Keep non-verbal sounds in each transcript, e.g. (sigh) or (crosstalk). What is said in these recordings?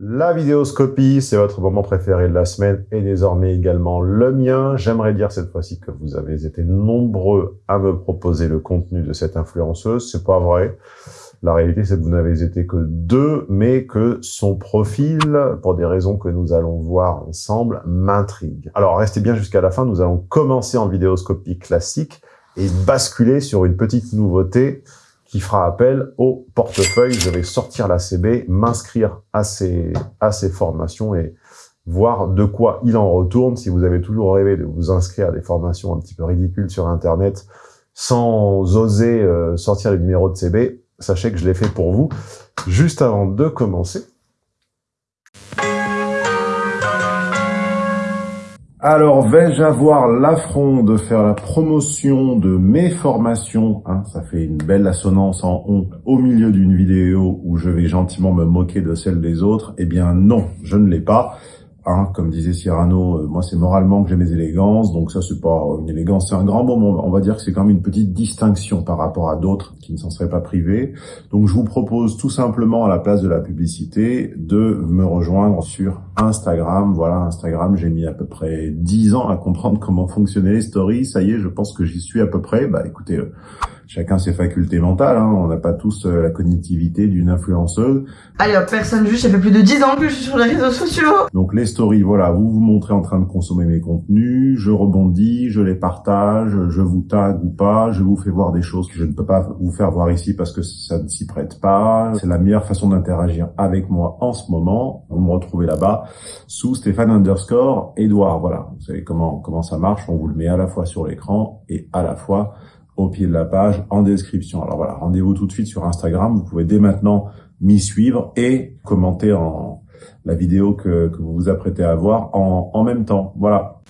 La vidéoscopie, c'est votre moment préféré de la semaine et désormais également le mien. J'aimerais dire cette fois-ci que vous avez été nombreux à me proposer le contenu de cette influenceuse. C'est pas vrai. La réalité, c'est que vous n'avez été que deux, mais que son profil, pour des raisons que nous allons voir ensemble, m'intrigue. Alors, restez bien jusqu'à la fin. Nous allons commencer en vidéoscopie classique et basculer sur une petite nouveauté qui fera appel au portefeuille. Je vais sortir la CB, m'inscrire à ces, à ces formations et voir de quoi il en retourne. Si vous avez toujours rêvé de vous inscrire à des formations un petit peu ridicules sur Internet sans oser euh, sortir les numéros de CB, sachez que je l'ai fait pour vous. Juste avant de commencer, Alors, vais-je avoir l'affront de faire la promotion de mes formations? Hein, Ça fait une belle assonance en on au milieu d'une vidéo où je vais gentiment me moquer de celle des autres. Eh bien non, je ne l'ai pas. Hein, comme disait Cyrano, euh, moi c'est moralement que j'ai mes élégances, donc ça c'est pas une élégance, c'est un grand moment. On va dire que c'est quand même une petite distinction par rapport à d'autres qui ne s'en seraient pas privés. Donc je vous propose tout simplement à la place de la publicité de me rejoindre sur Instagram. Voilà, Instagram, j'ai mis à peu près 10 ans à comprendre comment fonctionnaient les stories. Ça y est, je pense que j'y suis à peu près. Bah écoutez, euh, chacun ses facultés mentales, hein. on n'a pas tous euh, la cognitivité d'une influenceuse. Allez hop, personne juge, ça fait plus de 10 ans que je suis sur les réseaux sociaux Donc les stories, voilà, vous vous montrez en train de consommer mes contenus, je rebondis, je les partage, je vous tag ou pas, je vous fais voir des choses que je ne peux pas vous faire voir ici parce que ça ne s'y prête pas. C'est la meilleure façon d'interagir avec moi en ce moment. Vous me retrouvez là-bas sous Stéphane underscore Edouard, voilà. Vous savez comment, comment ça marche, on vous le met à la fois sur l'écran et à la fois au pied de la page, en description. Alors voilà, rendez-vous tout de suite sur Instagram. Vous pouvez dès maintenant m'y suivre et commenter en la vidéo que, vous vous apprêtez à voir en, en même temps. Voilà.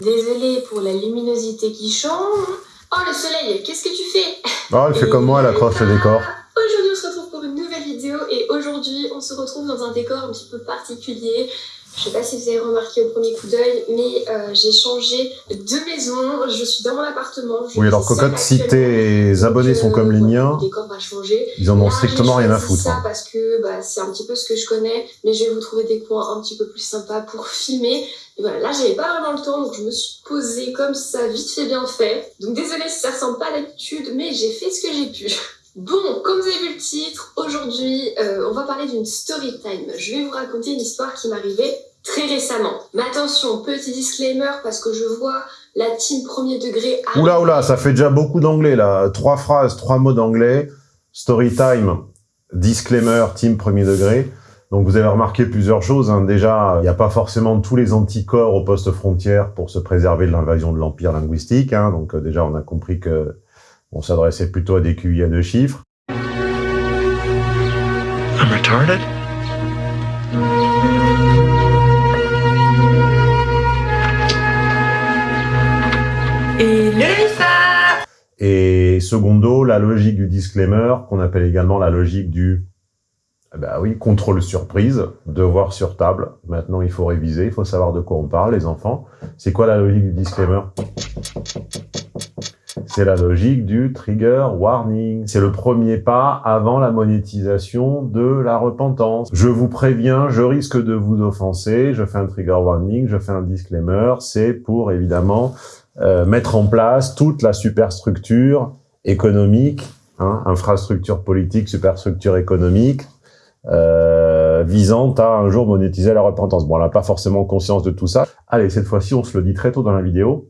Désolé pour la luminosité qui change. Oh le soleil, qu'est-ce que tu fais? Oh, elle fait comme moi, elle accroche le décor. Aujourd'hui, on se retrouve pour une nouvelle vidéo et aujourd'hui, on se retrouve dans un décor un petit peu particulier. Je sais pas si vous avez remarqué au premier coup d'œil, mais euh, j'ai changé de maison. Je suis dans mon appartement. oui, alors Cocotte, si tes abonnés sont comme les miens, ils en ont strictement rien à foutre. ça hein. parce que bah, c'est un petit peu ce que je connais, mais je vais vous trouver des coins un petit peu plus sympas pour (laughs) filmer. Et voilà, là j'avais pas vraiment le temps, donc je me suis posée comme ça, vite fait bien fait. Donc désolée si ça ressemble pas à l'habitude, mais j'ai fait ce que j'ai pu. (laughs) Bon, comme vous avez vu le titre, aujourd'hui, euh, on va parler d'une story time. Je vais vous raconter une histoire qui m'arrivait très récemment. Mais attention, petit disclaimer, parce que je vois la team premier degré... Oula, oula, ça fait déjà beaucoup d'anglais, là. Trois phrases, trois mots d'anglais. Story time, disclaimer, team premier degré. Donc vous avez remarqué plusieurs choses. Hein. Déjà, il n'y a pas forcément tous les anticorps au poste frontière pour se préserver de l'invasion de l'empire linguistique. Hein. Donc euh, déjà, on a compris que on s'adressait plutôt à des QI à deux chiffres. I'm retarded? Et Et secondo, la logique du disclaimer, qu'on appelle également la logique du eh ben oui, contrôle surprise, devoir sur table. Maintenant, il faut réviser, il faut savoir de quoi on parle, les enfants. C'est quoi la logique du disclaimer? C'est la logique du trigger warning. C'est le premier pas avant la monétisation de la repentance. Je vous préviens, je risque de vous offenser, je fais un trigger warning, je fais un disclaimer. C'est pour évidemment euh, mettre en place toute la superstructure économique, hein, infrastructure politique, superstructure économique, euh, visant à un jour monétiser la repentance. Bon, on n'a pas forcément conscience de tout ça. Allez, cette fois-ci, on se le dit très tôt dans la vidéo.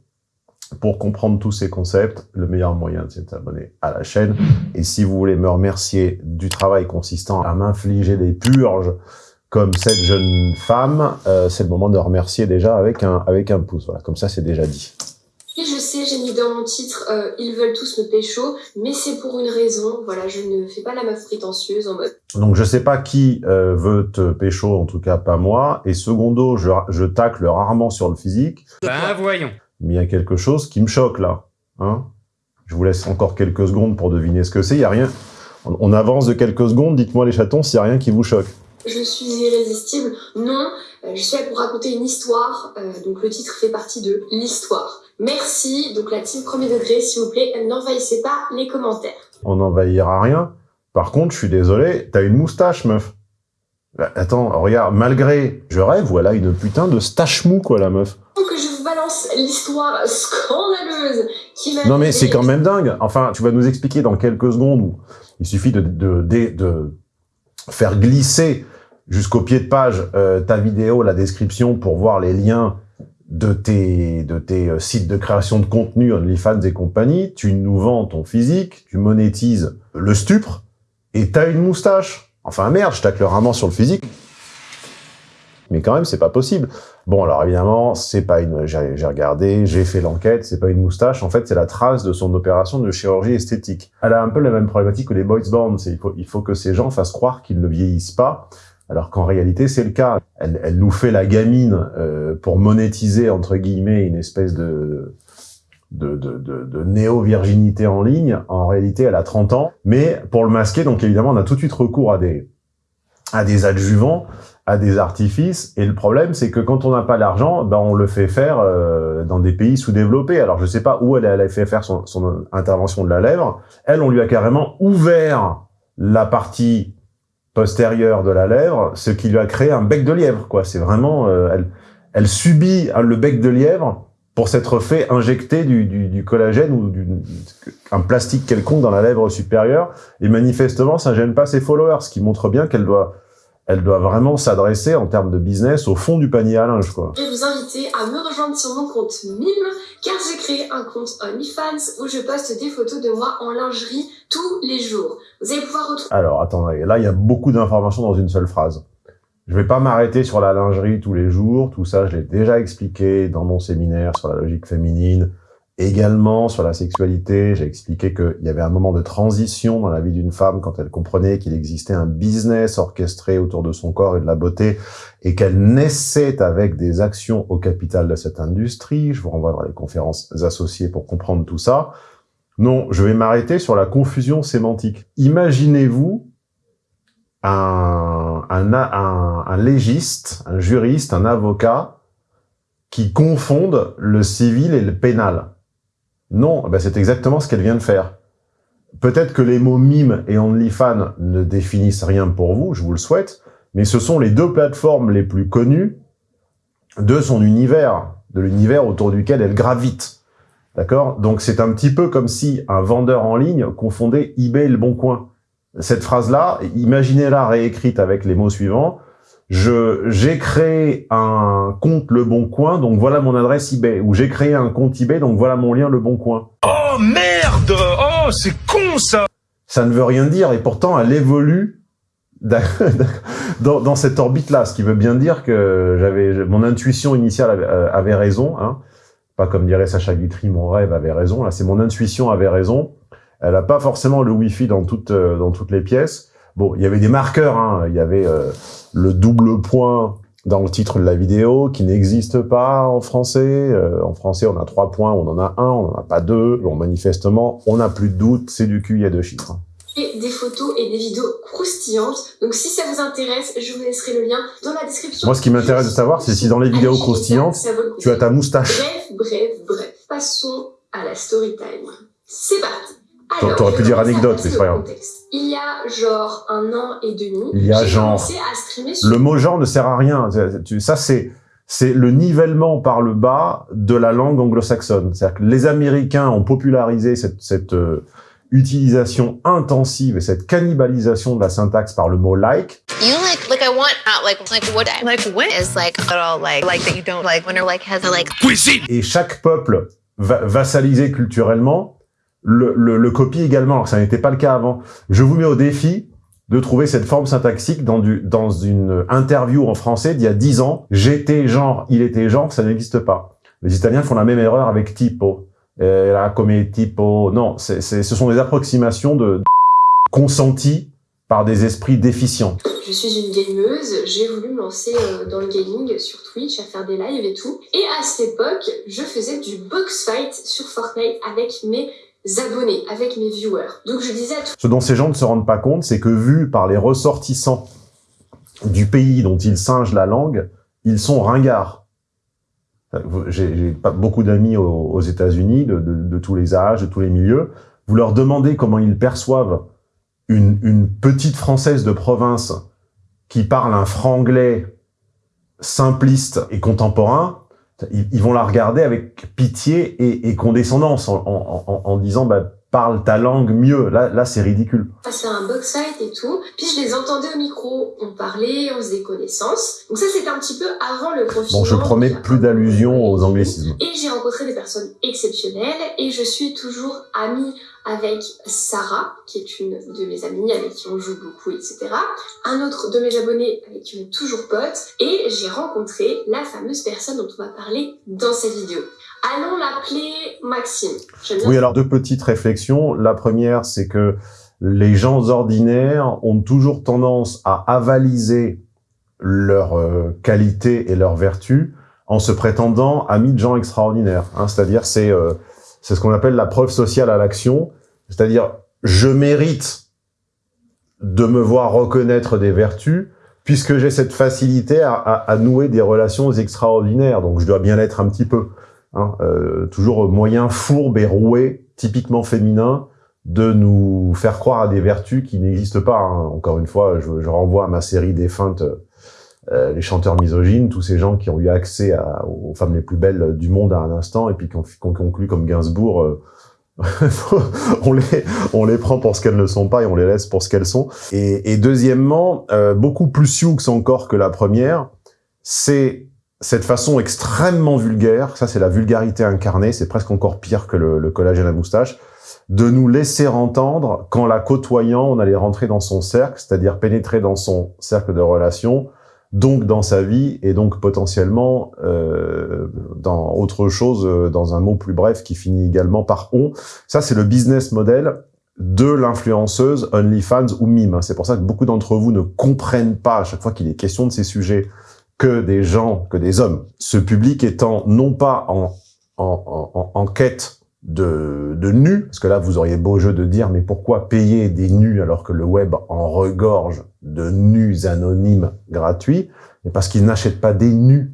Pour comprendre tous ces concepts, le meilleur moyen, c'est de s'abonner à la chaîne. Et si vous voulez me remercier du travail consistant à m'infliger des purges comme cette jeune femme, euh, c'est le moment de remercier déjà avec un, avec un pouce. Voilà, comme ça, c'est déjà dit. Et je sais, j'ai mis dans mon titre euh, Ils veulent tous me pécho », mais c'est pour une raison. Voilà, je ne fais pas la meuf prétentieuse en mode... Donc, je sais pas qui euh, veut te pécho, en tout cas pas moi. Et secondo, je, je tacle rarement sur le physique. Ben, voyons mais il y a quelque chose qui me choque là. Hein je vous laisse encore quelques secondes pour deviner ce que c'est. Il y a rien. On avance de quelques secondes. Dites-moi les chatons s'il n'y a rien qui vous choque. Je suis irrésistible. Non, euh, je suis là pour raconter une histoire. Euh, donc le titre fait partie de l'histoire. Merci. Donc la team premier degré, s'il vous plaît, n'envahissez pas les commentaires. On n'envahira rien. Par contre, je suis désolé, t'as une moustache, meuf. Bah, attends, regarde, malgré, je rêve, voilà une putain de stache mou, quoi, la meuf. L'histoire scandaleuse qui m'a Non mais c'est quand même dingue. Enfin, tu vas nous expliquer dans quelques secondes où il suffit de, de, de, de faire glisser jusqu'au pied de page euh, ta vidéo, la description pour voir les liens de tes, de tes euh, sites de création de contenu, OnlyFans et compagnie. Tu nous vends ton physique, tu monétises le stupre et t'as une moustache. Enfin merde, je tacle vraiment sur le physique. Mais quand même, c'est pas possible. Bon, alors évidemment, c'est pas une. J'ai regardé, j'ai fait l'enquête, c'est pas une moustache. En fait, c'est la trace de son opération de chirurgie esthétique. Elle a un peu la même problématique que les boys born. Il faut, il faut que ces gens fassent croire qu'ils ne vieillissent pas, alors qu'en réalité, c'est le cas. Elle, elle, nous fait la gamine euh, pour monétiser entre guillemets une espèce de de, de, de, de néo-virginité en ligne. En réalité, elle a 30 ans. Mais pour le masquer, donc évidemment, on a tout de suite recours à des à des adjuvants à des artifices. Et le problème, c'est que quand on n'a pas l'argent, ben on le fait faire euh, dans des pays sous-développés. Alors, je sais pas où elle a fait faire son, intervention de la lèvre. Elle, on lui a carrément ouvert la partie postérieure de la lèvre, ce qui lui a créé un bec de lièvre. quoi. C'est vraiment... Euh, elle, subit le bec de lièvre pour s'être fait injecter du collagène ou du, un plastique quelconque dans la lèvre supérieure. Et manifestement, ça gêne pas ses followers, ce qui montre bien qu'elle doit elle doit vraiment s'adresser en termes de business au fond du panier à linge, quoi. Je vais vous inviter à me rejoindre sur mon compte Mime, car j'ai créé un compte OnlyFans où je poste des photos de moi en lingerie tous les jours. Vous allez pouvoir retrouver... Alors, attendez, là, il y a beaucoup d'informations dans une seule phrase. Je vais pas m'arrêter sur la lingerie tous les jours, tout ça, je l'ai déjà expliqué dans mon séminaire sur la logique féminine, Également, sur la sexualité, j'ai expliqué qu'il y avait un moment de transition dans la vie d'une femme quand elle comprenait qu'il existait un business orchestré autour de son corps et de la beauté et qu'elle naissait avec des actions au capital de cette industrie. Je vous renvoie vers les conférences associées pour comprendre tout ça. Non, je vais m'arrêter sur la confusion sémantique. Imaginez-vous un, légiste, un juriste, un avocat qui confondent le civil et le pénal. Non, ben c'est exactement ce qu'elle vient de faire. Peut-être que les mots mime et OnlyFans ne définissent rien pour vous, je vous le souhaite, mais ce sont les deux plateformes les plus connues de son univers, de l'univers autour duquel elle gravite. D'accord? Donc c'est un petit peu comme si un vendeur en ligne confondait eBay et le Bon Coin. Cette phrase-là, imaginez-la réécrite avec les mots suivants j'ai créé un compte Le Bon Coin, donc voilà mon adresse eBay. Ou j'ai créé un compte eBay, donc voilà mon lien Le Bon Coin. Oh merde Oh, c'est con ça Ça ne veut rien dire, et pourtant elle évolue (laughs) dans, dans cette orbite-là, ce qui veut bien dire que j'avais mon intuition initiale avait, euh, avait raison, hein. pas comme dirait Sacha Guitry, mon rêve avait raison, là c'est mon intuition avait raison, elle n'a pas forcément le Wi-Fi dans toutes, euh, dans toutes les pièces, bon, il y avait des marqueurs, hein. il y avait... Euh, le double point dans le titre de la vidéo qui n'existe pas en français. Euh, en français, on a trois points, on en a un, on n'en a pas deux. Bon, manifestement, on n'a plus de doute, c'est du cul, il y a deux chiffres. Et des photos et des vidéos croustillantes. Donc si ça vous intéresse, je vous laisserai le lien dans la description. Moi, ce qui m'intéresse de savoir, c'est si dans les vidéos croustillantes, tu as ta moustache. Bref, bref, bref. Passons à la story time. C'est parti T'aurais pu dire anecdote, mais c'est pas grave. Il y a genre un an et demi, il y a genre. Le mot genre ne sert à rien. Ça, c'est c'est le nivellement par le bas de la langue anglo-saxonne. C'est-à-dire que les Américains ont popularisé cette, cette euh, utilisation intensive et cette cannibalisation de la syntaxe par le mot like. You like, like I want, uh, like, like what, like what? is like, like, like that you don't like, when like has a like. Cuisine. Et chaque peuple va vassalisé culturellement le, le, le copie également, alors ça n'était pas le cas avant. Je vous mets au défi de trouver cette forme syntaxique dans, du, dans une interview en français d'il y a 10 ans. J'étais genre, il était genre, ça n'existe pas. Les Italiens font la même erreur avec tipo. Era come tipo. Non, c'est ce sont des approximations de, de consenties par des esprits déficients. Je suis une gameuse, j'ai voulu me lancer euh, dans le gaming sur Twitch, à faire des lives et tout. Et à cette époque, je faisais du box fight sur Fortnite avec mes abonnés, avec mes viewers. Donc je disais Ce dont ces gens ne se rendent pas compte, c'est que vu par les ressortissants du pays dont ils singent la langue, ils sont ringards. J'ai beaucoup d'amis aux, États-Unis, de, tous les âges, de tous les milieux. Vous leur demandez comment ils perçoivent une, une petite Française de province qui parle un franglais simpliste et contemporain, ils, vont la regarder avec pitié et, condescendance en, en, en, en disant bah, parle ta langue mieux. Là, là c'est ridicule. passé un box fight et tout. Puis je les entendais au micro. On parlait, on faisait connaissance. Donc ça, c'était un petit peu avant le confinement. Bon, je promets plus d'allusions aux anglicismes. Et j'ai rencontré des personnes exceptionnelles et je suis toujours amie avec Sarah, qui est une de mes amies avec qui on joue beaucoup, etc. Un autre de mes abonnés avec qui on est toujours potes. Et j'ai rencontré la fameuse personne dont on va parler dans cette vidéo. Allons l'appeler Maxime. Oui, alors deux petites réflexions. La première, c'est que les gens ordinaires ont toujours tendance à avaliser leurs euh, qualités et leurs vertus en se prétendant amis de gens extraordinaires. hein. C'est-à-dire, c'est euh, c'est ce qu'on appelle la preuve sociale à l'action. C'est-à-dire, je mérite de me voir reconnaître des vertus puisque j'ai cette facilité à, à- à nouer des relations extraordinaires. Donc, je dois bien l'être un petit peu. Hein. Euh, toujours moyen fourbe et roué, typiquement féminin, de nous faire croire à des vertus qui n'existent pas. hein. Encore une fois, je, je renvoie à ma série défunte, euh, les chanteurs misogynes, tous ces gens qui ont eu accès à- aux femmes les plus belles du monde à un instant et puis qui ont, qui ont conclu comme Gainsbourg. euh, (laughs) on les on les prend pour ce qu'elles ne sont pas et on les laisse pour ce qu'elles sont. Et, et deuxièmement, euh, beaucoup plus sioux encore que la première, c'est cette façon extrêmement vulgaire, ça c'est la vulgarité incarnée, c'est presque encore pire que le, collage à la moustache, de nous laisser entendre qu'en la côtoyant, on allait rentrer dans son cercle, c'est-à-dire pénétrer dans son cercle de relations, donc dans sa vie, et donc potentiellement euh, dans autre chose, euh, dans un mot plus bref qui finit également par « on ». Ça, c'est le business model de l'influenceuse OnlyFans ou Mime. C'est pour ça que beaucoup d'entre vous ne comprennent pas à chaque fois qu'il est question de ces sujets que des gens, que des hommes. Ce public étant non pas en, en, en, en quête de, de nus, parce que là vous auriez beau jeu de dire mais pourquoi payer des nus alors que le web en regorge de nus anonymes gratuits? Mais parce qu'ils n'achètent pas des nus,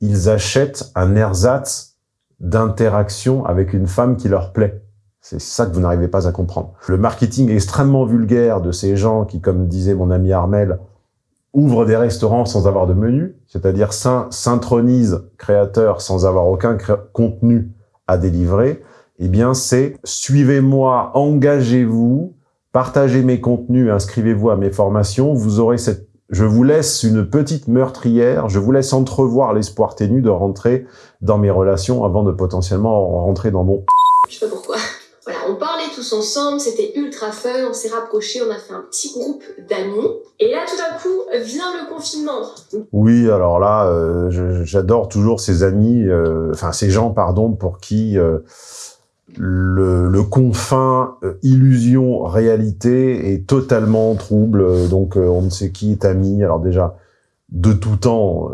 ils achètent un ersatz d'interaction avec une femme qui leur plaît. C'est ça que vous n'arrivez pas à comprendre. Le marketing extrêmement vulgaire de ces gens qui, comme disait mon ami Armel, ouvrent des restaurants sans avoir de menu, c'est-à-dire s'intronisent créateurs sans avoir aucun contenu à délivrer, eh bien c'est suivez-moi, engagez-vous, partagez mes contenus, inscrivez-vous à mes formations, vous aurez cette je vous laisse une petite meurtrière, je vous laisse entrevoir l'espoir ténu de rentrer dans mes relations avant de potentiellement rentrer dans mon Je sais pas pourquoi. On parlait tous ensemble, c'était ultra fun, on s'est rapprochés, on a fait un petit groupe d'amis. Et là, tout d'un coup, vient le confinement. Oui, alors là, euh, j'adore toujours ces amis, euh, enfin ces gens, pardon, pour qui euh, le, confin euh, illusion réalité est totalement trouble. Donc on ne sait qui est ami. Alors déjà, de tout temps,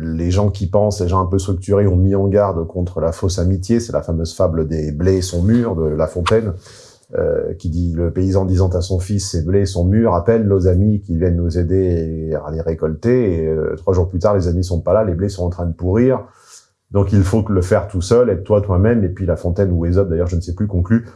les gens qui pensent, les gens un peu structurés, ont mis en garde contre la fausse amitié. C'est la fameuse fable des blés sont mûrs de La Fontaine. euh, qui dit le paysan disant à son fils ces blés sont mûrs, appelle nos amis qui viennent nous aider à les récolter. Et euh, trois jours plus tard, les amis sont pas là, les blés sont en train de pourrir. Donc il faut que le faire tout seul, être toi toi-même. Et puis La Fontaine ou Aesop, d'ailleurs, je ne sais plus, conclut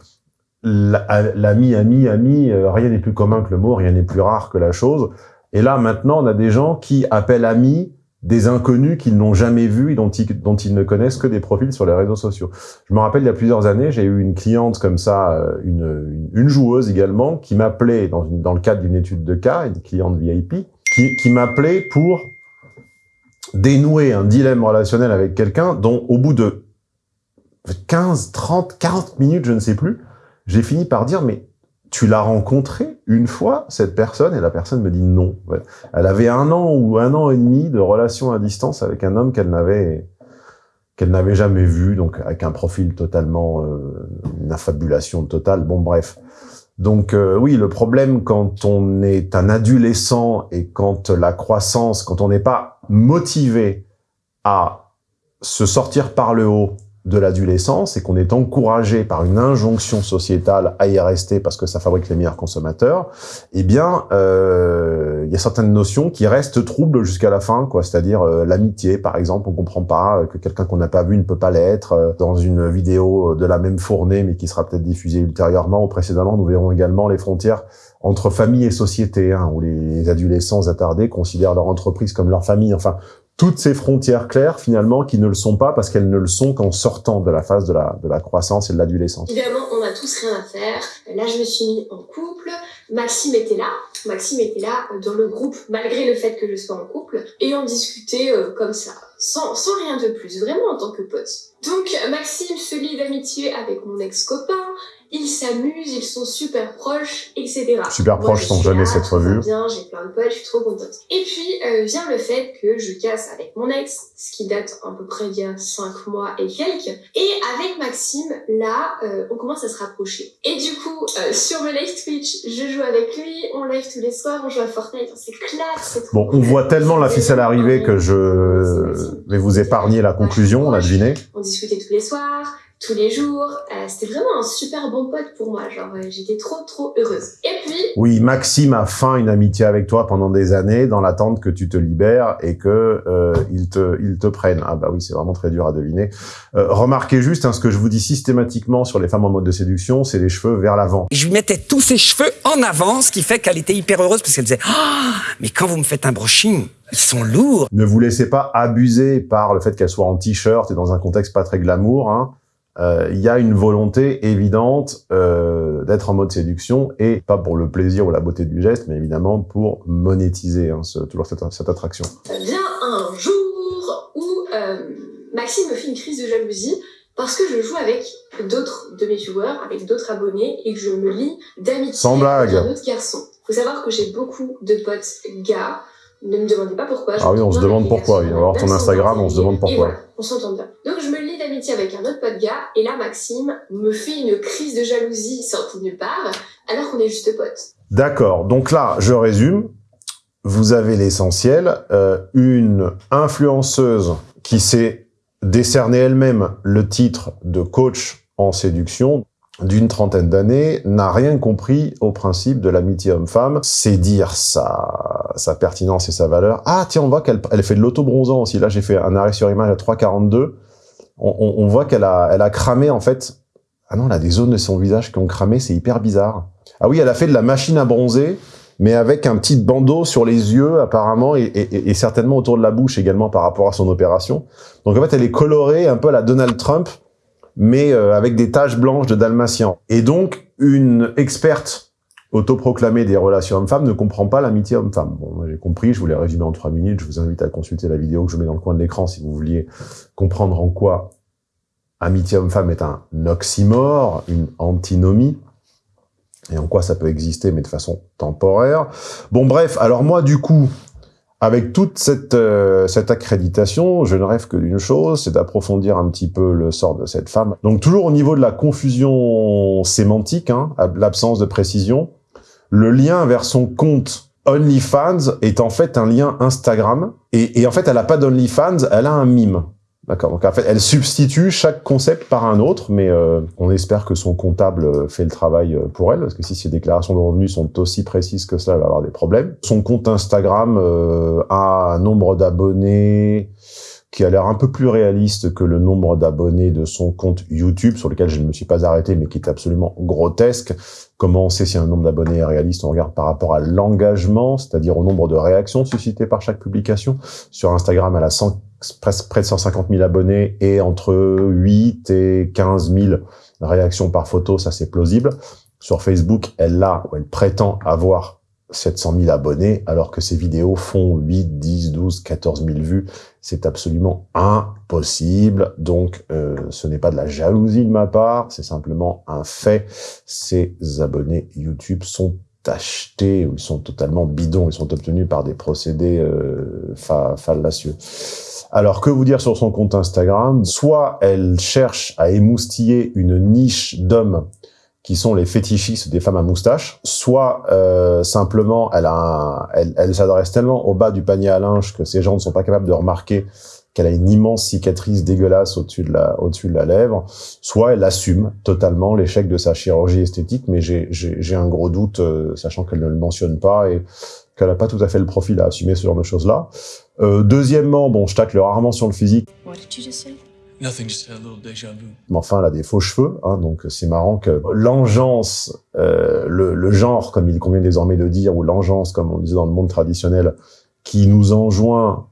la- l'ami, ami, ami, euh, rien n'est plus commun que le mot, rien n'est plus rare que la chose. Et là, maintenant, on a des gens qui appellent amis des inconnus qu'ils n'ont jamais vus et dont ils, ne connaissent que des profils sur les réseaux sociaux. Je me rappelle, il y a plusieurs années, j'ai eu une cliente comme ça, euh, une, une, joueuse également, qui m'appelait dans, dans le cadre d'une étude de cas, une cliente VIP, qui, qui m'appelait pour dénouer un dilemme relationnel avec quelqu'un dont, au bout de 15, 30, 40 minutes, je ne sais plus, j'ai fini par dire, mais tu l'as rencontré une fois, cette personne, et la personne me dit non. Elle avait un an ou un an et demi de relation à distance avec un homme qu'elle n'avait qu'elle n'avait jamais vu, donc avec un profil totalement, euh, une affabulation totale, bon bref. Donc euh, oui, le problème quand on est un adolescent et quand la croissance, quand on n'est pas motivé à se sortir par le haut de l'adolescence et qu'on est encouragé par une injonction sociétale à y rester parce que ça fabrique les meilleurs consommateurs, eh bien, il y y a certaines notions qui restent troubles jusqu'à la fin, quoi. C'est-à-dire euh, l'amitié, par exemple, on comprend pas euh, que quelqu'un qu'on n'a pas vu ne peut pas l'être. euh, dans une vidéo de la même fournée, mais qui sera peut-être diffusée ultérieurement ou précédemment, nous verrons également les frontières entre famille et société, hein, où les adolescents attardés considèrent leur entreprise comme leur famille. Enfin, toutes ces frontières claires, finalement, qui ne le sont pas parce qu'elles ne le sont qu'en sortant de la phase de la, croissance et de l'adolescence. Évidemment, on a tous rien à faire. Là, je me suis mis en couple. Maxime était là. Maxime était là euh, dans le groupe, malgré le fait que je sois en couple. Et on discutait euh, comme ça, sans, sans rien de plus, vraiment en tant que pote. Donc, Maxime se lie d'amitié avec mon ex-copain. Ils s'amusent, ils sont super proches, etc. Super Moi, proches sans jamais s'être vus. bien, j'ai plein de potes, je suis trop contente. Et puis euh, vient le fait que je casse avec mon ex, ce qui date à peu près d'il y a 5 mois et quelques. Et avec Maxime, là, euh, on commence à se rapprocher. Et du coup, euh, sur le live Twitch, je joue avec lui, on live tous les soirs, on joue à Fortnite, on s'éclate, Bon, on voit tellement la ficelle arriver que je vais vous épargner la conclusion, on a deviné. On discutait tous les soirs, tous les jours. Euh, C'était vraiment un super bon pote pour moi. Genre, euh, j'étais trop, trop heureuse. Et puis, Oui, Maxime a feint une amitié avec toi pendant des années dans l'attente que tu te libères et que euh, il te il te prenne. Ah bah oui, c'est vraiment très dur à deviner. Euh, remarquez juste, hein, ce que je vous dis systématiquement sur les femmes en mode de séduction, c'est les cheveux vers l'avant. Je lui mettais tous ses cheveux en avant, ce qui fait qu'elle était hyper heureuse parce qu'elle disait Ah, mais quand vous me faites un brushing, ils sont lourds. Ne vous laissez pas abuser par le fait qu'elle soit en t-shirt et dans un contexte pas très glamour. hein. Euh, Il y a une volonté évidente euh, d'être en mode séduction et pas pour le plaisir ou la beauté du geste, mais évidemment pour monétiser hein, ce- toujours cette, cette attraction. vient un jour où euh, Maxime me fait une crise de jalousie parce que je joue avec d'autres de mes viewers, avec d'autres abonnés, et que je me lie d'amitié avec un autre garçon. Faut savoir que j'ai beaucoup de potes gars. Ne me demandez pas pourquoi. je Ah oui, on se demande pourquoi. Il va voir ton Instagram, on se demande pourquoi. voilà, on s'entend bien. Donc je me lie d'amitié avec un autre pote gars, et là Maxime me fait une crise de jalousie sortie de nulle part, alors qu'on est juste potes. D'accord. Donc là, je résume. Vous avez l'essentiel. Euh, une influenceuse qui s'est décernée elle-même le titre de coach en séduction d'une trentaine d'années n'a rien compris au principe de l'amitié homme-femme. C'est dire sa, sa pertinence et sa valeur. Ah tiens, on voit qu'elle elle fait de l'auto-bronzant aussi. Là, j'ai fait un arrêt sur image à 3,42. On, on, on voit qu'elle a, elle a cramé en fait. Ah non, elle a des zones de son visage qui ont cramé. C'est hyper bizarre. Ah oui, elle a fait de la machine à bronzer, mais avec un petit bandeau sur les yeux apparemment et, et- et certainement autour de la bouche également par rapport à son opération. Donc en fait, elle est colorée un peu à la Donald Trump, mais euh, avec des taches blanches de dalmatien. Et donc, une experte autoproclamée des relations hommes-femmes ne comprend pas l'amitié homme-femme. Bon, j'ai compris, je vous l'ai résumé en trois minutes, je vous invite à consulter la vidéo que je mets dans le coin de l'écran si vous vouliez comprendre en quoi amitié homme-femme est un oxymore, une antinomie, et en quoi ça peut exister, mais de façon temporaire. Bon, bref, alors moi, du coup, avec toute cette, euh, cette accréditation, je ne rêve que d'une chose, c'est d'approfondir un petit peu le sort de cette femme. Donc toujours au niveau de la confusion sémantique, hein, l'absence de précision, le lien vers son compte OnlyFans est en fait un lien Instagram, et, et en fait, elle n'a pas d'OnlyFans, elle a un mime. D'accord. Donc en fait, elle substitue chaque concept par un autre, mais euh, on espère que son comptable euh, fait le travail euh, pour elle, parce que si ses déclarations de revenus sont aussi précises que cela, elle va avoir des problèmes. Son compte Instagram euh, a un nombre d'abonnés qui a l'air un peu plus réaliste que le nombre d'abonnés de son compte YouTube, sur lequel je ne me suis pas arrêté, mais qui est absolument grotesque. Comment on sait si un nombre d'abonnés est réaliste On regarde par rapport à l'engagement, c'est-à-dire au nombre de réactions suscitées par chaque publication. Sur Instagram, elle a 100 presque près de 150 000 abonnés et entre 8 et 15 000 réactions par photo, ça c'est plausible. Sur Facebook, elle a, ou elle prétend avoir 700 000 abonnés, alors que ses vidéos font 8, 10, 12, 14 000 vues. C'est absolument impossible. Donc, euh, ce n'est pas de la jalousie de ma part, c'est simplement un fait. Ces abonnés YouTube sont achetés, ou ils sont totalement bidons, ils sont obtenus par des procédés euh, fa fallacieux. Alors, que vous dire sur son compte Instagram? Soit elle cherche à émoustiller une niche d'hommes qui sont les fétichistes des femmes à moustache, soit euh, simplement elle, s'adresse tellement au bas du panier à linge que ces gens ne sont pas capables de remarquer qu'elle a une immense cicatrice dégueulasse au-dessus de la au-dessus de la lèvre, soit elle assume totalement l'échec de sa chirurgie esthétique, mais j'ai un gros doute, euh, sachant qu'elle ne le mentionne pas et qu'elle n'a pas tout à fait le profil à assumer ce genre de choses-là. Euh, deuxièmement, bon, je tacle rarement sur le physique, What did you just say? Nothing, just a little déjà vu. mais enfin, elle a des faux cheveux, hein, donc c'est marrant que l'engeance, euh, le, le genre, comme il convient désormais de dire, ou l'engeance, comme on disait dans le monde traditionnel, qui nous enjoint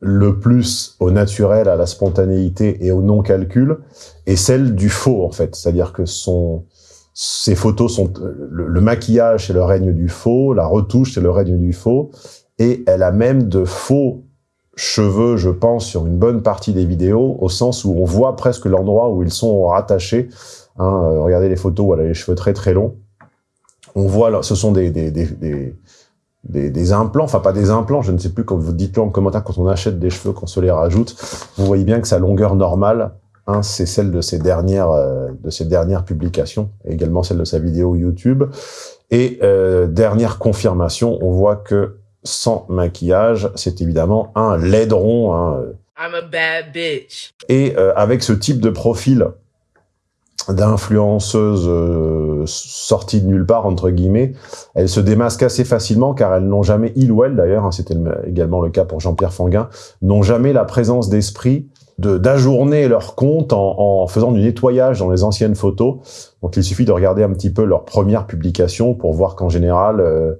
le plus au naturel, à la spontanéité et au non-calcul, est celle du faux, en fait. C'est-à-dire que son, ces photos sont... Le, le maquillage, c'est le règne du faux, la retouche, c'est le règne du faux, et elle a même de faux cheveux, je pense, sur une bonne partie des vidéos, au sens où on voit presque l'endroit où ils sont rattachés. Hein, euh, regardez les photos où elle a les cheveux très très longs. On voit, ce sont des, des, des, des, implants, enfin pas des implants, je ne sais plus, quand vous dites-le en commentaire, quand on achète des cheveux, qu'on se les rajoute, vous voyez bien que sa longueur normale, hein, c'est celle de ses dernières, euh, de ses dernières publications, également celle de sa vidéo YouTube. Et euh, dernière confirmation, on voit que sans maquillage, c'est évidemment un laidron. Hein. I'm a bad bitch. Et euh, avec ce type de profil d'influenceuse euh, sortie de nulle part, entre guillemets, elles se démasquent assez facilement car elles n'ont jamais, il ou elle d'ailleurs, hein, c'était le- également le cas pour Jean-Pierre Fanguin, n'ont jamais la présence d'esprit de d'ajourner leur compte en, en faisant du nettoyage dans les anciennes photos. Donc il suffit de regarder un petit peu leurs premières publications pour voir qu'en général, euh,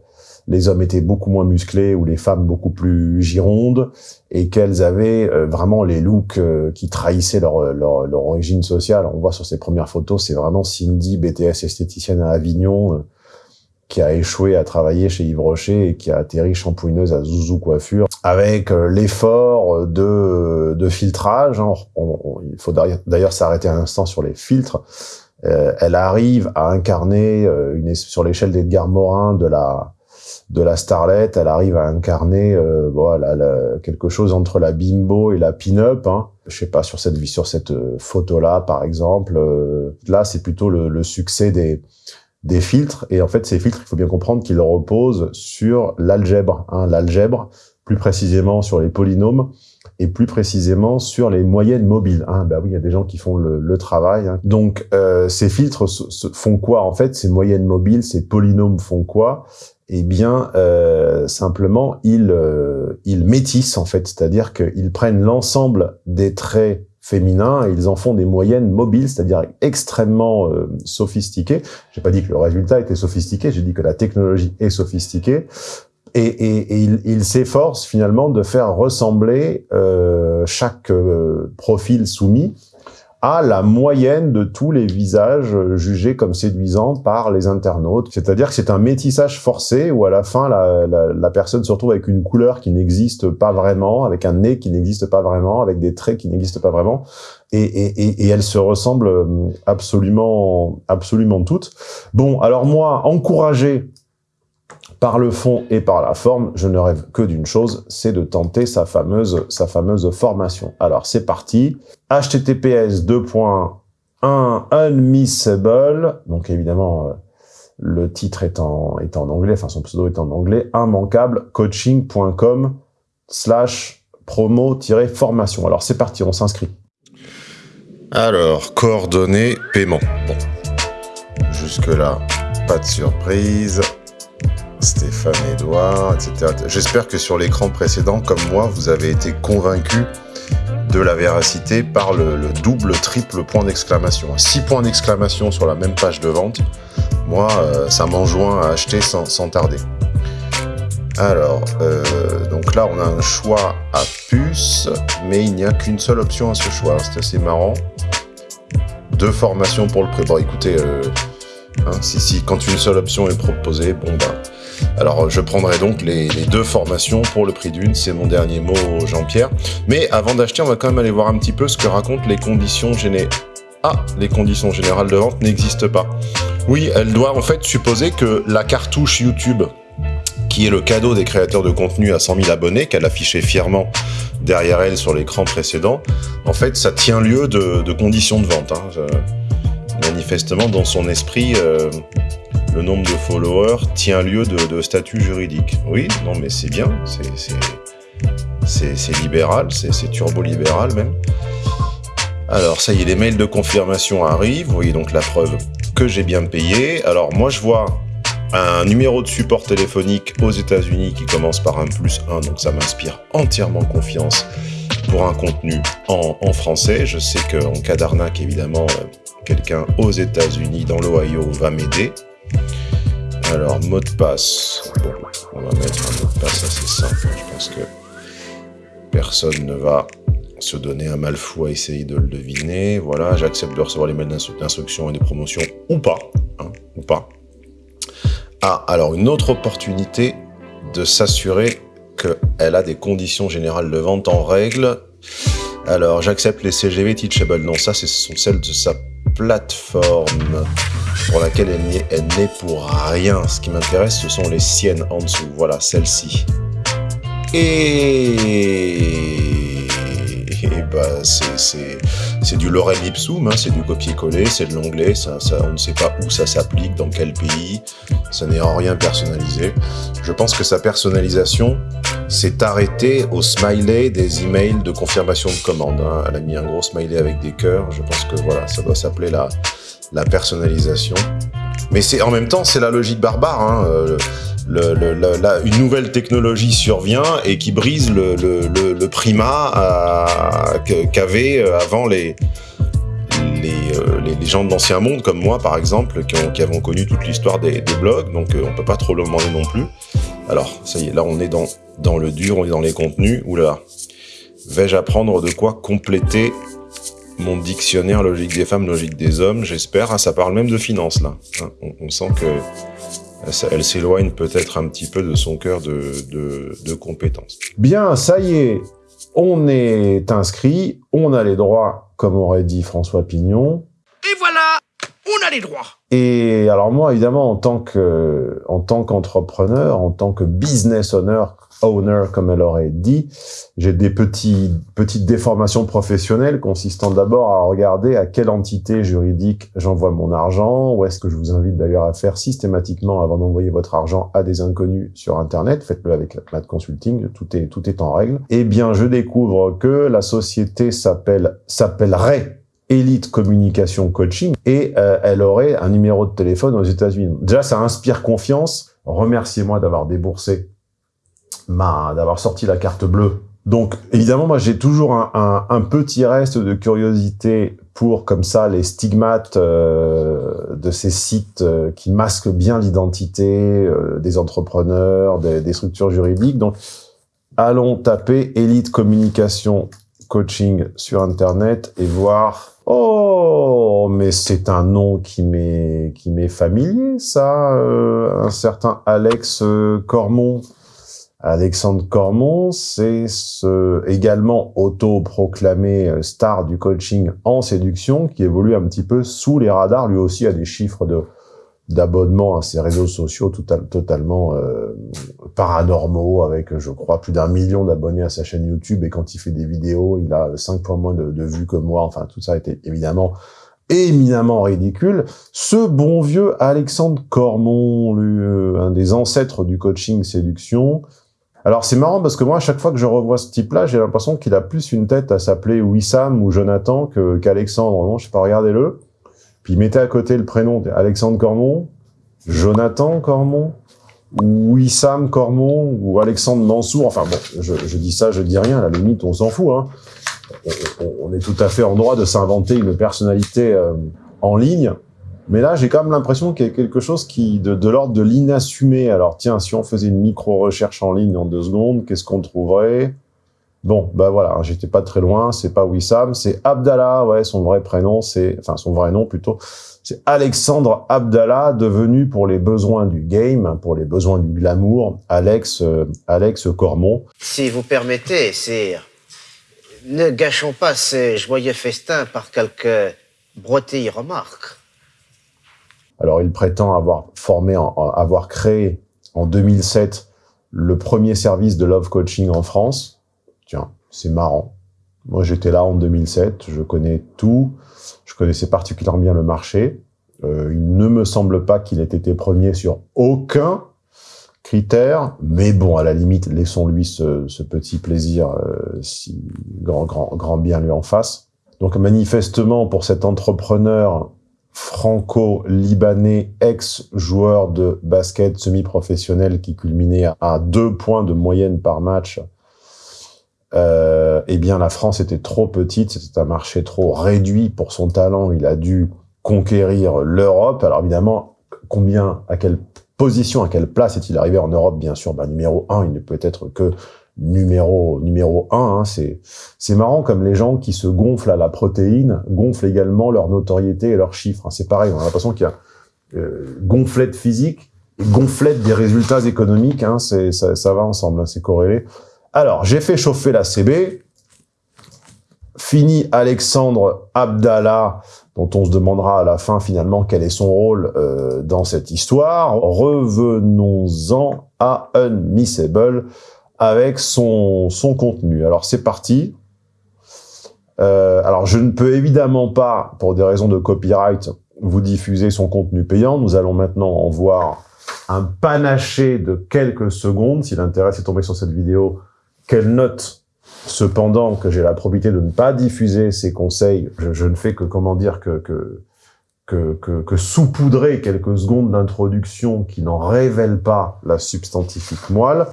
les hommes étaient beaucoup moins musclés ou les femmes beaucoup plus girondes et qu'elles avaient euh, vraiment les looks euh, qui trahissaient leur, leur, origine sociale. On voit sur ces premières photos, c'est vraiment Cindy, BTS esthéticienne à Avignon, euh, qui a échoué à travailler chez Yves Rocher et qui a atterri shampouineuse à Zouzou Coiffure, avec euh, l'effort de, de filtrage. hein. Il faut d'ailleurs- s'arrêter un instant sur les filtres. Euh, elle arrive à incarner euh, sur l'échelle d'Edgar Morin de la de la starlette, elle arrive à incarner euh, voilà la- quelque chose entre la bimbo et la pin-up. Hein. Je sais pas sur cette sur cette euh, photo-là par exemple. euh, là, c'est plutôt le, le succès des des filtres. Et en fait, ces filtres, il faut bien comprendre qu'ils reposent sur l'algèbre. Hein, l'algèbre, plus précisément sur les polynômes et plus précisément sur les moyennes mobiles. Hein, bah oui, il y a des gens qui font le, le travail. hein. Donc, euh, ces filtres font quoi en fait? Ces moyennes mobiles, ces polynômes font quoi? Eh bien, euh, simplement, ils, euh, ils métissent en fait, c'est-à-dire qu'ils prennent l'ensemble des traits féminins et ils en font des moyennes mobiles, c'est-à-dire extrêmement euh, sophistiquées. J'ai pas dit que le résultat était sophistiqué, j'ai dit que la technologie est sophistiquée. Et, et, et il, il s'efforce finalement de faire ressembler euh, chaque euh, profil soumis à la moyenne de tous les visages euh, jugés comme séduisants par les internautes. C'est-à-dire que c'est un métissage forcé où à la fin, la, la, personne se retrouve avec une couleur qui n'existe pas vraiment, avec un nez qui n'existe pas vraiment, avec des traits qui n'existent pas vraiment, et, et, et, et elles se ressemblent euh, absolument, absolument toutes. Bon, alors moi, encouragé par le fond et par la forme, je ne rêve que d'une chose, c'est de tenter sa fameuse, formation. Alors c'est parti. https 2.1 unmissable. Donc évidemment, euh, le titre est en, anglais, enfin son pseudo est en anglais. immanquable coaching.com slash promo-formation. Alors c'est parti, on s'inscrit. Alors, coordonnées, paiement. Jusque-là, pas de surprise. Stéphane Edouard, etc. J'espère que sur l'écran précédent, comme moi, vous avez été convaincu de la véracité par le, le double, triple point d'exclamation. Six points d'exclamation sur la même page de vente. Moi, euh, ça m'enjoint à acheter sans, tarder. Alors, euh, donc là, on a un choix à puce, mais il n'y a qu'une seule option à ce choix. C'est assez marrant. Deux formations pour le prix. Bon, écoutez, euh, hein, si, quand une seule option est proposée, bon, bah. Alors, je prendrai donc les, deux formations pour le prix d'une. C'est mon dernier mot, Jean-Pierre. Mais avant d'acheter, on va quand même aller voir un petit peu ce que racontent les conditions générales. Ah, les conditions générales de vente n'existent pas. Oui, elle doit en fait supposer que la cartouche YouTube qui est le cadeau des créateurs de contenu à 100 000 abonnés, qu'elle affichait fièrement derrière elle sur l'écran précédent, en fait, ça tient lieu de, conditions de vente. hein. Je- manifestement, dans son esprit, euh, le nombre de followers tient lieu de, statut juridique. Oui, non, mais c'est bien, c'est- libéral, c'est turbo-libéral même. Alors, ça y est, les mails de confirmation arrivent. Vous voyez donc la preuve que j'ai bien payé. Alors, moi, je vois un numéro de support téléphonique aux États-Unis qui commence par un plus 1, donc ça m'inspire entièrement confiance pour un contenu en, en français. Je sais qu'en cas d'arnaque, évidemment, euh, quelqu'un aux États-Unis, dans l'Ohio, va m'aider. Alors, mot de passe. On va mettre un mot de passe assez simple. Je pense que personne ne va se donner un mal fou à essayer de le deviner. Voilà, j'accepte de recevoir les mails d'instruction et de promotion ou pas. Hein, ou pas. Ah, alors une autre opportunité de s'assurer qu'elle a des conditions générales de vente en règle. Alors, j'accepte les CGV Teachable. Non, ça, ce sont celles de sa plateforme pour laquelle elle n'est pour rien. Ce qui m'intéresse, ce sont les siennes en dessous. Voilà, celle-ci. Et... Bah, c'est du lorem ipsum, hein, c'est du copier-coller, c'est de l'anglais, on ne sait pas où ça s'applique, dans quel pays, ça n'est en rien personnalisé. Je pense que sa personnalisation s'est arrêtée au smiley des emails de confirmation de commande. Hein. Elle a mis un gros smiley avec des cœurs, je pense que voilà, ça doit s'appeler la, personnalisation. Mais en même temps, c'est la logique barbare. Hein. Euh, une nouvelle technologie survient et qui brise le, le primat qu'avaient euh, avant euh, les, les, gens de l'ancien monde, comme moi par exemple, qui, avons connu toute l'histoire des, blogs, donc euh, on peut pas trop le demander non plus. Alors, ça y est, là on est dans, dans le dur, on est dans les contenus. Oula, vais-je apprendre de quoi compléter mon dictionnaire logique des femmes, logique des hommes? J'espère, ah, ça parle même de finances là. Hein, on sent que elle s'éloigne peut-être un petit peu de son cœur de, de, de compétences. Bien, ça y est, on est inscrit, on a les droits, comme aurait dit François Pignon. On a les droits. Et alors moi, évidemment, en tant que, en tant qu'entrepreneur, en tant que business owner, owner, comme elle aurait dit, j'ai des petits, petites déformations professionnelles consistant d'abord à regarder à quelle entité juridique j'envoie mon argent, ou est-ce que je vous invite d'ailleurs à faire systématiquement avant d'envoyer votre argent à des inconnus sur Internet, faites-le avec la Mad Consulting, tout est, tout est en règle. Eh bien, je découvre que la société s'appelle, s'appellerait Elite Communication Coaching et euh, elle aurait un numéro de téléphone aux États-Unis. Déjà, ça inspire confiance. Remerciez-moi d'avoir déboursé d'avoir sorti la carte bleue. Donc, évidemment, moi, j'ai toujours un, petit reste de curiosité pour, comme ça, les stigmates euh, de ces sites euh, qui masquent bien l'identité des entrepreneurs, des, des, structures juridiques. Donc, allons taper Elite Communication Coaching sur Internet et voir... Oh, mais c'est un nom qui m'est qui m'est familier, ça. Euh, un certain Alex Cormon Alexandre Cormon, c'est ce, également auto-proclamé euh, star du coaching en séduction qui évolue un petit peu sous les radars, lui aussi a des chiffres de d'abonnement à ses réseaux sociaux total, totalement euh, paranormaux, avec, je crois, plus d'un million d'abonnés à sa chaîne YouTube, et quand il fait des vidéos, il a cinq fois moins de, de vues que moi, enfin, tout ça était évidemment éminemment ridicule. Ce bon vieux Alexandre Cormon, lui, euh, un des ancêtres du coaching séduction, alors c'est marrant parce que moi, à chaque fois que je revois ce type-là, j'ai l'impression qu'il a plus une tête à s'appeler Wissam ou Jonathan qu'Alexandre. non, je sais pas, regardez-le. Puis mettez à côté le prénom Alexandre Cormon, Jonathan Cormon, ou Wissam Cormon, ou Alexandre Mansour. Enfin bon, je, dis ça, je dis rien, à la limite, on s'en fout. Hein. On, est tout à fait en droit de s'inventer une personnalité euh, en ligne. Mais là, j'ai quand même l'impression qu'il y a quelque chose qui de, de l'ordre de l'inassumé. Alors tiens, si on faisait une micro-recherche en ligne en deux secondes, qu'est-ce qu'on trouverait? Bon, bah voilà, j'étais pas très loin, c'est pas Wissam, c'est Abdallah, ouais, son vrai prénom, c'est, enfin son vrai nom plutôt, c'est Alexandre Abdallah, devenu pour les besoins du game, pour les besoins du glamour, Alex, euh, Alex Cormon. Si vous permettez, sire, ne gâchons pas ces joyeux festins par quelques broutilles remarques. Alors, il prétend avoir formé, en, avoir créé en 2007 le premier service de love coaching en France. C'est marrant. Moi, j'étais là en 2007, je connais tout, je connaissais particulièrement bien le marché. Euh, il ne me semble pas qu'il ait été premier sur aucun critère, mais bon, à la limite, laissons-lui ce, petit plaisir euh, si grand, grand, grand bien lui en face. Donc manifestement, pour cet entrepreneur franco-libanais, ex-joueur de basket semi-professionnel qui culminait à deux points de moyenne par match, euh, eh bien la France était trop petite, c'était un marché trop réduit pour son talent, il a dû conquérir l'Europe. Alors évidemment, combien, à quelle position, à quelle place est-il arrivé en Europe? Bien sûr, bah, numéro un, il ne peut être que numéro numéro un. Hein, c'est c'est marrant comme les gens qui se gonflent à la protéine gonflent également leur notoriété et leurs chiffres. Hein. C'est pareil, on a l'impression qu'il y a euh, gonflette physique et gonflette des résultats économiques. Hein, ça, ça va ensemble, hein, c'est corrélé. Alors, j'ai fait chauffer la CB. Fini Alexandre Abdallah, dont on se demandera à la fin finalement quel est son rôle euh, dans cette histoire. Revenons-en à Unmissable avec son, son contenu. Alors c'est parti. Euh, alors je ne peux évidemment pas, pour des raisons de copyright, vous diffuser son contenu payant. Nous allons maintenant en voir un panaché de quelques secondes. Si l'intérêt est tombé sur cette vidéo, qu'elle note cependant que j'ai la probité de ne pas diffuser ces conseils. Je, ne fais que, comment dire, que, que, que, que, que saupoudrer quelques secondes d'introduction qui n'en révèlent pas la substantifique moelle.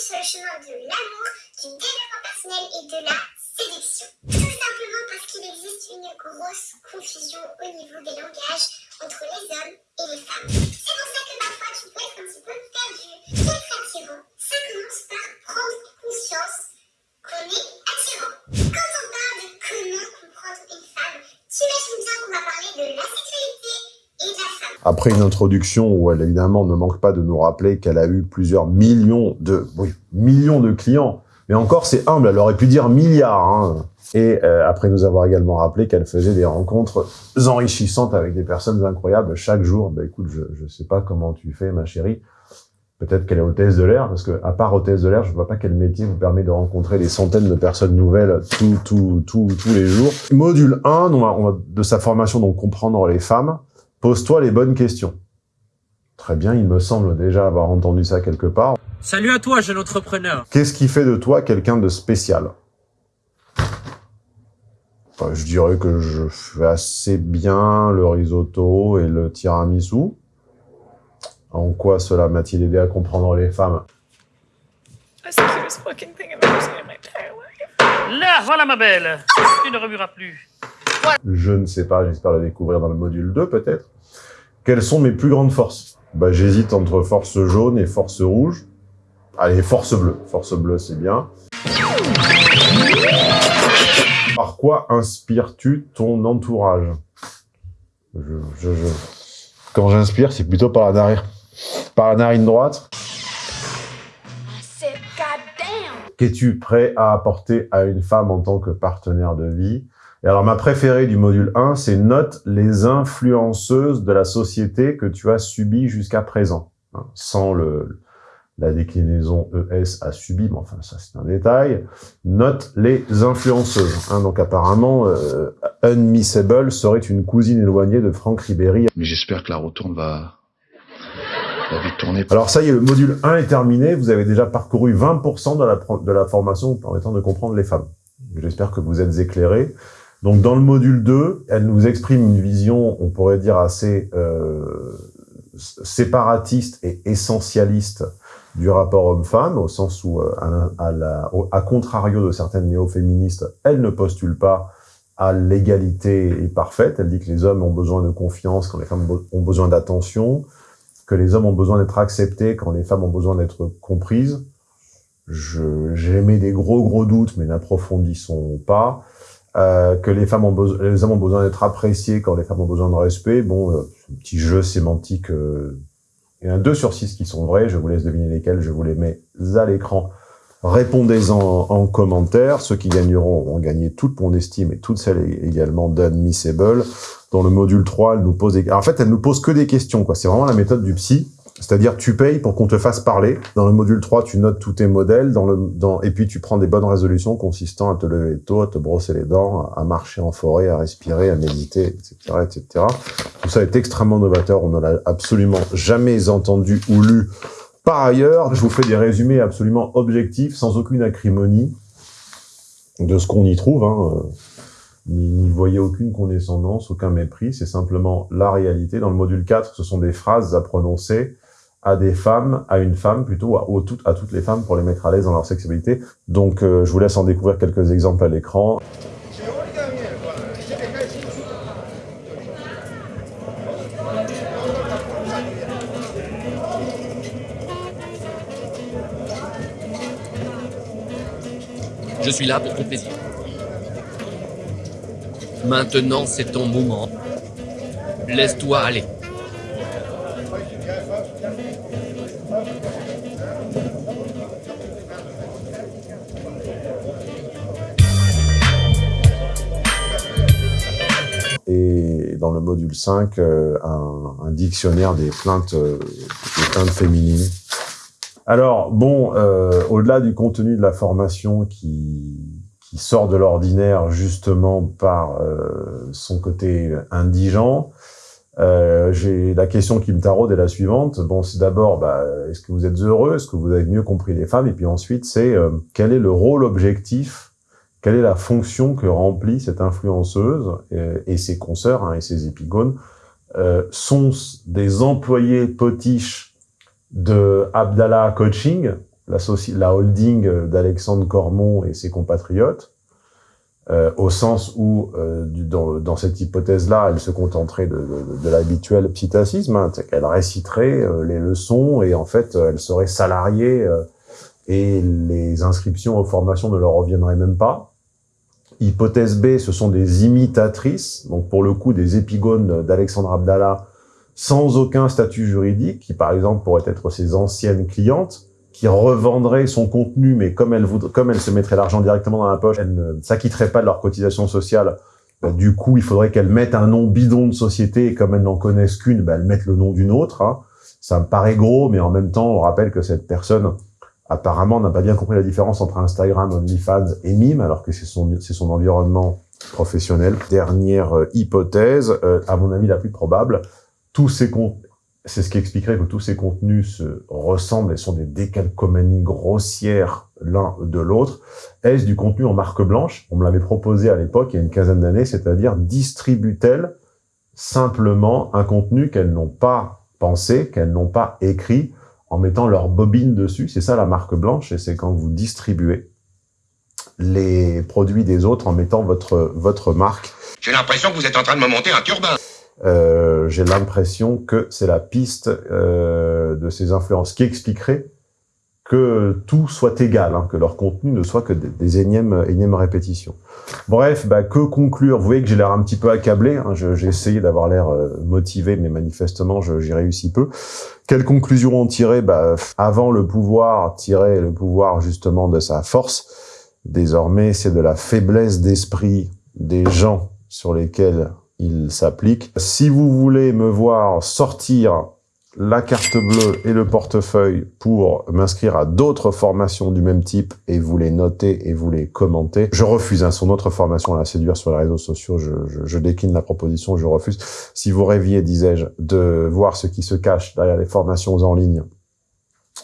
sur le chemin de l'amour, du développement personnel et de la. Une grosse confusion au niveau des langages entre les hommes et les femmes. C'est pour ça que parfois tu peux être un petit peu perdu. Être attirant, ça commence par prendre conscience qu'on est attirant. Quand on parle de comment comprendre une femme, tu imagines bien qu'on va parler de la sexualité et de la femme. Après une introduction où elle évidemment ne manque pas de nous rappeler qu'elle a eu plusieurs millions de millions de clients, mais encore c'est humble, elle aurait pu dire milliards. Hein. Et euh, après nous avoir également rappelé qu'elle faisait des rencontres enrichissantes avec des personnes incroyables chaque jour. Ben écoute, je je sais pas comment tu fais, ma chérie. Peut-être qu'elle est hôtesse de l'air, parce que à part hôtesse de l'air, je vois pas quel métier vous permet de rencontrer des centaines de personnes nouvelles tout, tout, tout, tous les jours. Module 1, on va, on va- de sa formation, donc comprendre les femmes. Pose-toi les bonnes questions. Très bien, il me semble déjà avoir entendu ça quelque part. Salut à toi, jeune entrepreneur. Qu'est-ce qui fait de toi quelqu'un de spécial? Je dirais que je fais assez bien le risotto et le tiramisu. En quoi cela m'a-t-il aidé à comprendre les femmes? Life. Là, voilà ma belle. Tu ne remueras plus. Je ne sais pas, j'espère le découvrir dans le module 2 peut-être. Quelles sont mes plus grandes forces? Bah, J'hésite entre force jaune et force rouge. Allez, force bleue. Force bleue, c'est bien. Quoi inspires-tu ton entourage? Je, je, je- Quand j'inspire, c'est plutôt par la narine, par la narine droite. Qu'es-tu prêt à apporter à une femme en tant que partenaire de vie? Et alors, ma préférée du module 1, c'est note les influenceuses de la société que tu as subies jusqu'à présent. Hein, sans le, la déclinaison ES a subi, mais enfin, ça c'est un détail. Note les influenceuses. Hein, donc apparemment, euh, Unmissable serait une cousine éloignée de Franck Ribéry. Mais j'espère que la retourne va, va vite tourner. Alors ça y est, le module 1 est terminé. Vous avez déjà parcouru 20% de la, de la formation permettant de comprendre les femmes. J'espère que vous êtes éclairés. Donc dans le module 2, elle nous exprime une vision, on pourrait dire assez euh, séparatiste et essentialiste du rapport homme-femme, au sens où, euh, à, contrario de certaines néo-féministes, elle ne postule pas à l'égalité parfaite. Elle dit que les hommes ont besoin de confiance quand les femmes ont besoin d'attention, que les hommes ont besoin d'être acceptés quand les femmes ont besoin d'être comprises. J'émets des gros gros doutes, mais n'approfondissons pas. Euh, que les femmes ont besoin, les hommes ont besoin d'être appréciés quand les femmes ont besoin de respect. Bon, euh, un petit jeu sémantique. Il y en a deux sur six qui sont vrais. Je vous laisse deviner lesquels. Je vous les mets à l'écran. Répondez-en en commentaire. Ceux qui gagneront ont gagné toute mon estime et toutes celles également d'Unmissable. Dans le module 3, elle nous pose. En fait, elle nous pose que des questions. quoi. C'est vraiment la méthode du psy. C'est-à-dire, tu payes pour qu'on te fasse parler. Dans le module 3, tu notes tous tes modèles. Dans le, dans, et puis, tu prends des bonnes résolutions consistant à te lever tôt, à te brosser les dents, à marcher en forêt, à respirer, à méditer, etc., etc. Tout ça est extrêmement novateur. On ne l'a absolument jamais entendu ou lu Par ailleurs, je vous fais des résumés absolument objectifs, sans aucune acrimonie, de ce qu'on y trouve. Hein. N'y voyez aucune condescendance, aucun mépris, c'est simplement la réalité. Dans le module 4, ce sont des phrases à prononcer à des femmes, à une femme plutôt, à, toutes les femmes pour les mettre à l'aise dans leur sexualité. Donc euh, je vous laisse en découvrir quelques exemples à l'écran. Je suis là pour ton plaisir. Maintenant, c'est ton moment. Laisse-toi aller. Module 5, euh, un, dictionnaire des plaintes, euh, des plaintes féminines. Alors, bon, euh, au-delà du contenu de la formation qui, sort de l'ordinaire justement par son côté indigent, j'ai la question qui me taraude est la suivante. Bon, c'est d'abord, bah, est-ce que vous êtes heureux? Est-ce que vous avez mieux compris les femmes? Et puis ensuite, c'est quel est le rôle objectif Quelle est la fonction que remplit cette influenceuse et, et ses consoeurs hein, et ses épigones euh, Sont des employés potiches de Abdallah Coaching, la, la holding d'Alexandre Cormon et ses compatriotes, euh, au sens où, euh, dans, cette hypothèse-là, elle se contenterait de, l'habituel psittacisme, hein, qu'elle réciterait euh, les leçons et en fait, elle serait salariée euh, et les inscriptions aux formations ne leur reviendraient même pas. Hypothèse B, ce sont des imitatrices, donc pour le coup des épigones d'Alexandre Abdallah, sans aucun statut juridique, qui par exemple pourraient être ses anciennes clientes, qui revendraient son contenu, mais comme elle, voudrait, comme elle se mettrait l'argent directement dans la poche, elles ne s'acquitteraient pas de leur cotisation sociale. Bah, du coup, il faudrait qu'elles mettent un nom bidon de société, et comme elles n'en connaissent qu'une, bah, elles mettent le nom d'une autre. Hein. Ça me paraît gros, mais en même temps, on rappelle que cette personne, apparemment, n'a pas bien compris la différence entre Instagram, OnlyFans et Mime, alors que c'est son, son environnement professionnel. Dernière euh, hypothèse, euh, à mon avis la plus probable, tous ces contenus, c'est ce qui expliquerait que tous ces contenus se ressemblent et sont des décalcomanies grossières l'un de l'autre. Est-ce du contenu en marque blanche? On me l'avait proposé à l'époque, il y a une quinzaine d'années, c'est-à-dire distribue-t-elle simplement un contenu qu'elles n'ont pas pensé, qu'elles n'ont pas écrit, en mettant leur bobine dessus. C'est ça la marque blanche, et c'est quand vous distribuez les produits des autres en mettant votre, votre marque. J'ai l'impression que vous êtes en train de me monter un turbin. Euh, j'ai l'impression que c'est la piste euh, de ces influences qui expliquerait que tout soit égal, hein, que leur contenu ne soit que des, énièmes, énièmes répétitions. Bref, bah, que conclure? Vous voyez que j'ai l'air un petit peu accablé, hein, j'ai essayé d'avoir l'air euh, motivé, mais manifestement, j'y réussis peu. Quelle conclusion en tirer? Bah, Avant, le pouvoir tirait le pouvoir justement de sa force. Désormais, c'est de la faiblesse d'esprit des gens sur lesquels il s'applique. Si vous voulez me voir sortir la carte bleue et le portefeuille pour m'inscrire à d'autres formations du même type et vous les noter et vous les commenter. Je refuse hein, son autre formation à la séduire sur les réseaux sociaux. Je, je, décline la proposition, je refuse. Si vous rêviez, disais-je, de voir ce qui se cache derrière les formations en ligne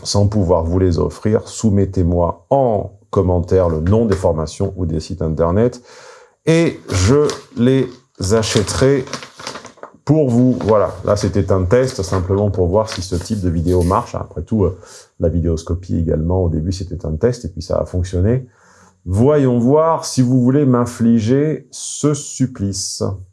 sans pouvoir vous les offrir, soumettez-moi en commentaire le nom des formations ou des sites internet et je les achèterai pour vous. Voilà, là c'était un test simplement pour voir si ce type de vidéo marche. Après tout, euh, la vidéoscopie également, au début c'était un test et puis ça a fonctionné. Voyons voir si vous voulez m'infliger ce supplice.